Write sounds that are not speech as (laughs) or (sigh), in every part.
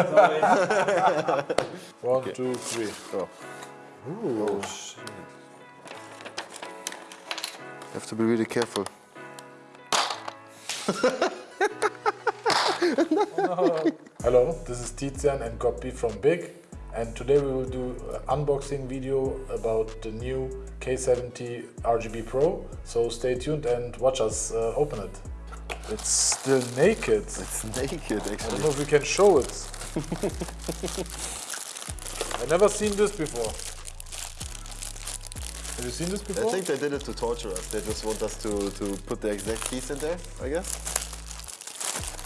(laughs) One, two, three, go. Ooh. Oh, shit. Have to be really careful. (laughs) Hello, this is Tizian and Copy from Big. And today we will do an unboxing video about the new K70 RGB Pro. So stay tuned and watch us uh, open it. It's still naked. It's naked, actually. I don't know if we can show it. (laughs) I never seen this before. Have you seen this before? I think they did it to torture us. They just want us to, to put the exact keys in there, I guess.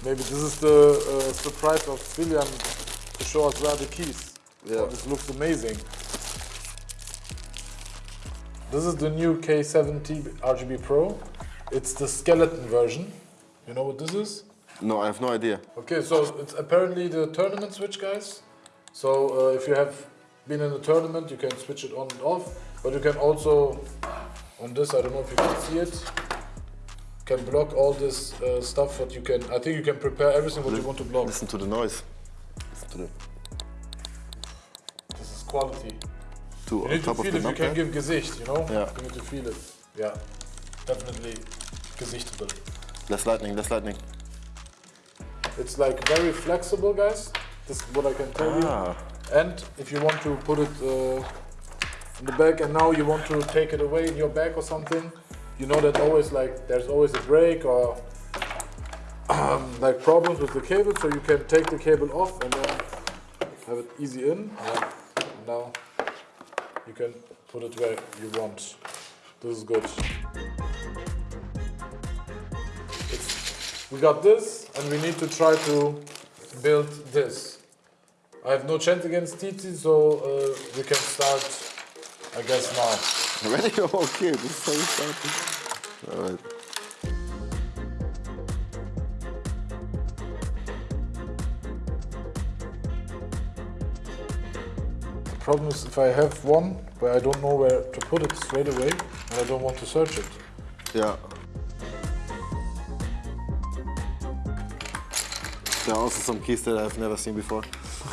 Maybe this is the uh, surprise of William to show us where are the keys. Yeah. Oh, this looks amazing. This is the new K70 RGB Pro. It's the skeleton version. You know what this is? No, I have no idea. Okay, so it's apparently the tournament switch, guys. So uh, if you have been in a tournament, you can switch it on and off. But you can also, on this, I don't know if you can see it, can block all this uh, stuff. What you can, I think you can prepare everything what you want to block. Listen to the noise. Listen to the This is quality. two You need to top of feel the it. You can give Gesicht, you know. Yeah. You need to feel it. Yeah, definitely Gesichtable. Less lightning, less lightning. It's like very flexible, guys. This is what I can tell you. Ah, And if you want to put it uh, in the bag and now you want to take it away in your bag or something, you know that always like there's always a break or um, (clears throat) like problems with the cable, so you can take the cable off and then have it easy in. Yeah. Now you can put it where you want. This is good. We got this and we need to try to build this. I have no chance against Titi, so uh, we can start, I guess, now. (laughs) ready? (laughs) okay, this is how we start. Alright. The problem is if I have one but I don't know where to put it straight away and I don't want to search it. Yeah. There are also some keys that I've never seen before.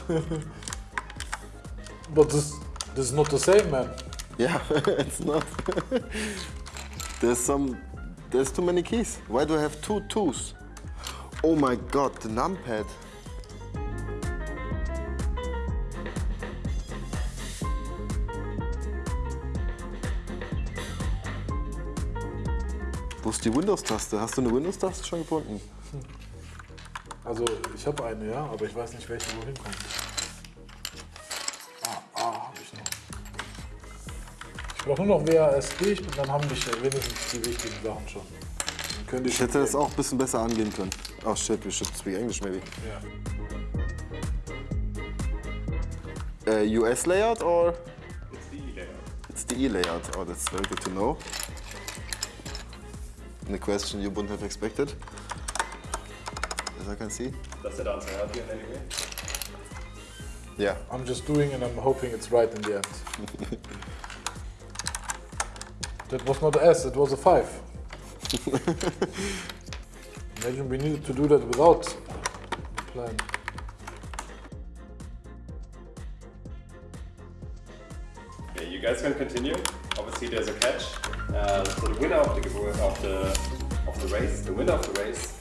(laughs) But this, this is not the same, man. Yeah, (laughs) it's not. there's some, there's too many keys. Why do I have two twos? Oh my god, the numpad. Wo ist die Windows-Taste? Hast du eine Windows-Taste schon gefunden? (laughs) Also ich habe eine, ja, aber ich weiß nicht, welche wohin kommt. Ah, ah, habe ich noch. Ich brauche nur noch WASD, und dann haben wir wenigstens die wichtigen Sachen schon. Die Ich schon hätte das auch ein bisschen besser angehen können. Oh shit, we should speak English maybe. Ja. Uh, US layout or? It's the E layout. It's the E layout. Oh, that's very good to know. And a question you wouldn't have expected, as I can see. Does that answer help you in any way? Yeah. I'm just doing and I'm hoping it's right in the end. (laughs) that was not a S, it was a 5. (laughs) Imagine we needed to do that without the plan. Okay, you guys can continue. Obviously, there's a catch. Uh, so the winner of the of the of the race, the winner of the race,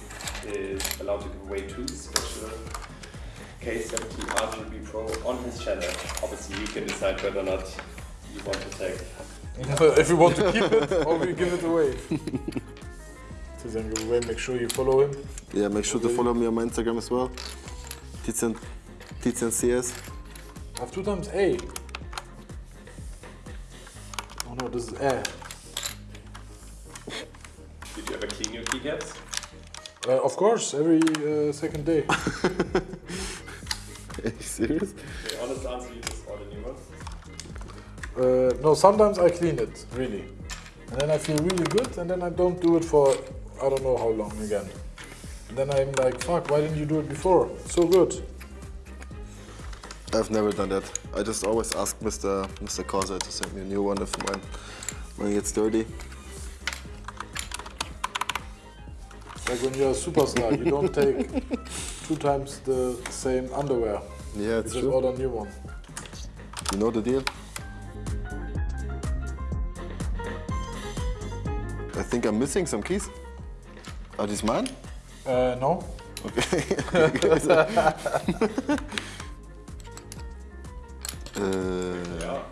is allowed to give away two special K70 RGB Pro on his channel. Obviously, you can decide whether or not you want to take. It if you want to keep it or we give it away. So then give away, make sure you follow him. Yeah, make sure to follow me on my Instagram as well. Tizian, Tizian CS. I have two times A. Oh no, this is A. Did you ever clean your keycaps? Uh, of course, every uh, second day. (laughs) Are you serious? The honest answer, you just order new ones. Uh, no, sometimes I clean it, really. And then I feel really good, and then I don't do it for I don't know how long again. And then I'm like, fuck, why didn't you do it before? So good. I've never done that. I just always ask Mr. Mr. Corsair to send me a new one if mine, mine gets dirty. Like when you're a superstar, you don't (laughs) take two times the same underwear. Yeah, You it's just true. order a new one. You know the deal? I think I'm missing some keys. Are these mine? Uh, no. Okay. (laughs) uh, Yeah.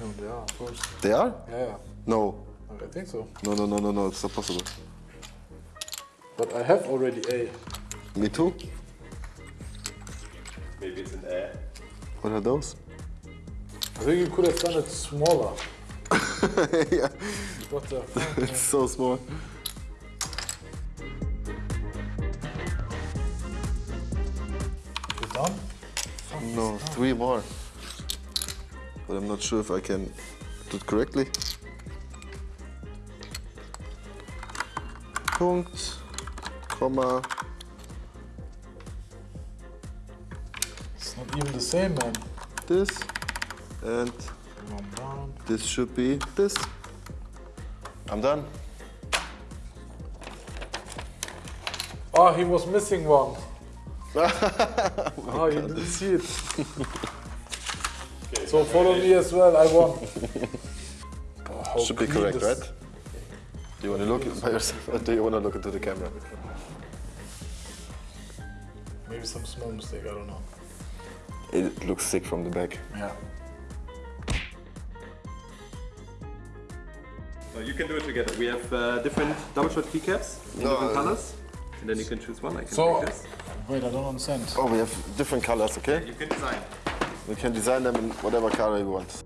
No, they are, of course. they are? Yeah, yeah. No. I think so. No, no, no, no, no, it's not possible. But I have already A. Me too? Maybe it's an air. What are those? I think you could have done it smaller. (laughs) yeah, What the (laughs) fuck? it's so small. You done? No, three more. But I'm not sure if I can do it correctly. Punkt, Komma. It's not even the same, man. this, and Come on, down. this should be this. I'm done. Oh, he was missing one. (laughs) Ah, oh, you didn't see it. (laughs) Okay, So follow me as well. I won. (laughs) Oh, Should be correct, this- right? Do you want to look by yourself (laughs) or do you want to look into the camera? Maybe some small mistake. I don't know. It looks sick from the back. Yeah. So you can do it together. We have uh, different double shot keycaps in No, different colors. And then you can choose one. I can So, take this. wait, I don't understand. Oh, we have different colors, okay? You can design. We can design them in whatever color you want.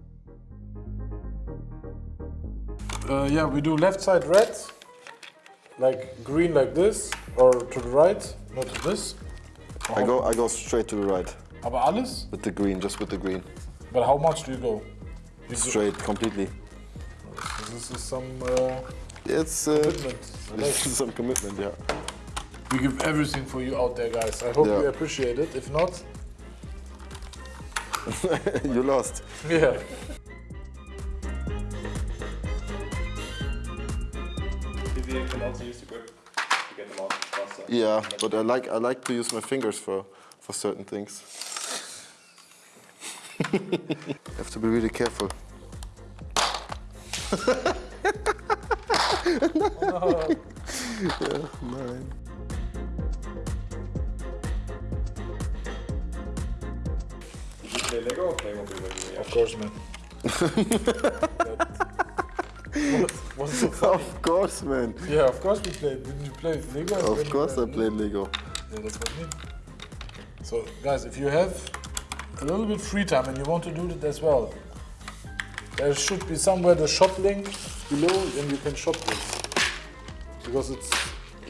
Uh, yeah, we do left side red, like green like this, or to the right, not to this. I go, I go straight to the right Aber alles? with the green, just with the green. But how much do you go? You go- Straight, completely. This is some uh, It's, uh, commitment. I like it's some commitment, yeah. We give everything for you out there, guys. I hope Yeah. you appreciate it. If not, (laughs) you lost. (laughs) yeah. You can also use the grip to get them out faster. Yeah, but I like, I like to use my fingers for, for certain things. (laughs) have to be really careful. (laughs) yeah, nine. Did you play Lego or Playmobil when you were Of course, man. (laughs) what, what's so funny? Of course, man. Yeah, of course we played. Didn't you play Lego? Of course I played Lego. Yeah, that's what I mean. So, guys, if you have a little bit free time and you want to do it as well, there should be somewhere the shop link below and you can shop this. Because it's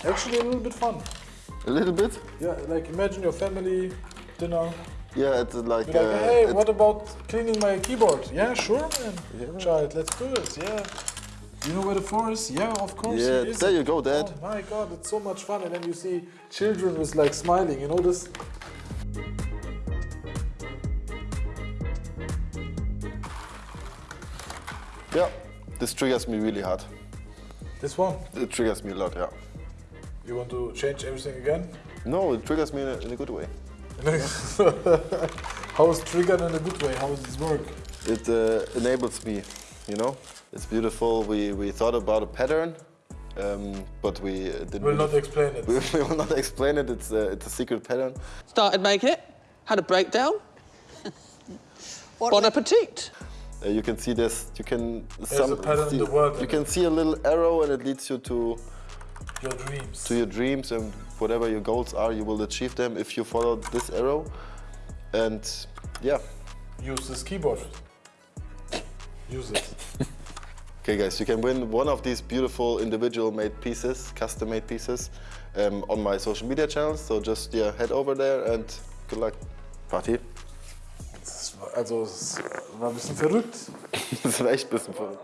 actually a little bit fun. A little bit? Yeah, like imagine your family dinner. Yeah, it's like, like, uh, hey, what about cleaning my keyboard? Yeah, sure, man. Yeah. Child, let's do it. Yeah. You know where the is? Yeah, of course. Yeah, there you go, Dad. Oh my god, it's so much fun. And then you see children with like smiling, you know this? yeah, this triggers me really hard. This one. It triggers me a lot, yeah. You want to change everything again? No, it triggers me in a, in a good way. (laughs) How is triggered in a good way? How does this work? It uh, enables me, you know? It's beautiful. We, we thought about a pattern, um, but we uh, didn't. We'll not explain it. we, (laughs) we will not explain it. It's a, it's a secret pattern. Started making it, had a breakdown. (laughs) bon appetit. Uh, you can see this. You can a pattern in see, the world. You can see a little arrow, and it leads you to Your dreams. to your dreams and whatever your goals are. You will achieve them if you follow this arrow. And yeah, Use this keyboard. Use it. (laughs) Okay, guys, you can win one of these beautiful individual made pieces, custom made pieces, um, on my social media channels. So just yeah, head over there and good luck. Party. Also, es war ein bisschen verrückt. (laughs) das war echt ein bisschen verrückt.